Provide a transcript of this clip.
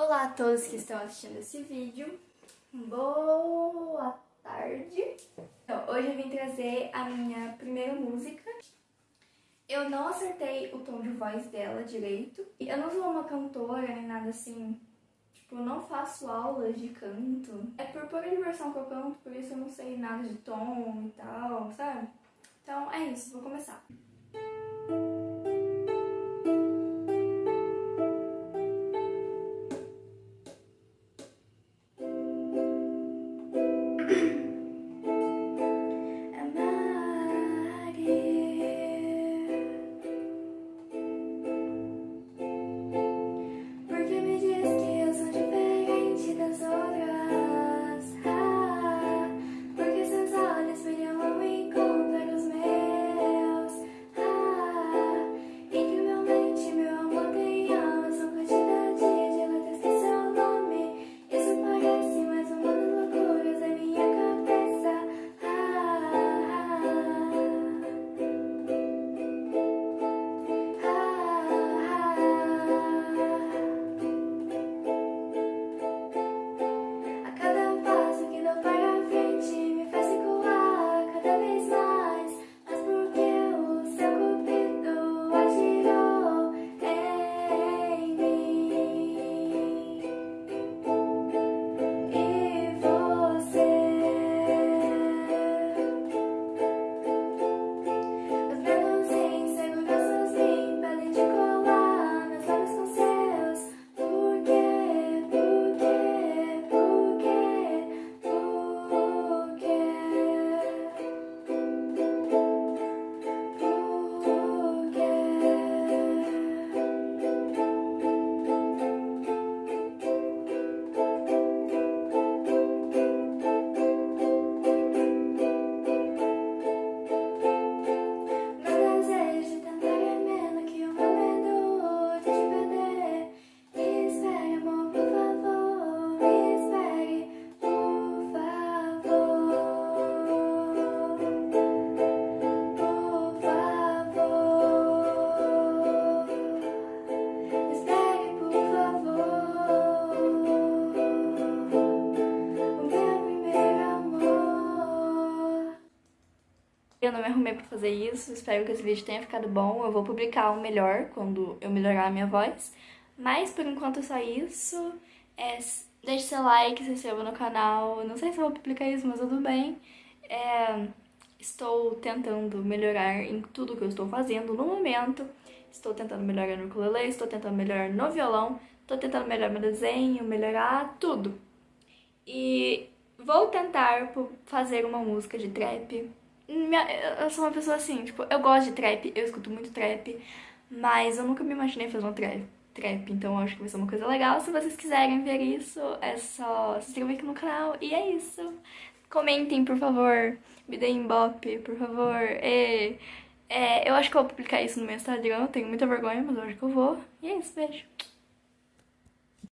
Olá a todos que estão assistindo esse vídeo. Boa tarde. Então, hoje eu vim trazer a minha primeira música. Eu não acertei o tom de voz dela direito. Eu não sou uma cantora nem nada assim. Tipo, não faço aulas de canto. É por pura diversão que eu canto, por isso eu não sei nada de tom e tal, sabe? Então é isso, vou começar. Eu não me arrumei pra fazer isso, espero que esse vídeo tenha ficado bom. Eu vou publicar o melhor quando eu melhorar a minha voz. Mas por enquanto é só isso. É, deixe seu like, se inscreva no canal. Não sei se eu vou publicar isso, mas tudo bem. É, estou tentando melhorar em tudo que eu estou fazendo no momento. Estou tentando melhorar no ukulele, estou tentando melhorar no violão, estou tentando melhorar meu desenho, melhorar tudo. E vou tentar fazer uma música de trap eu sou uma pessoa assim, tipo, eu gosto de trap, eu escuto muito trap, mas eu nunca me imaginei fazer um trap, trap, então eu acho que vai ser uma coisa legal. Se vocês quiserem ver isso, é só se inscrever aqui no canal, e é isso. Comentem, por favor, me deem bop, por favor, e... É, eu acho que eu vou publicar isso no meu Instagram, eu tenho muita vergonha, mas eu acho que eu vou. E é isso, beijo.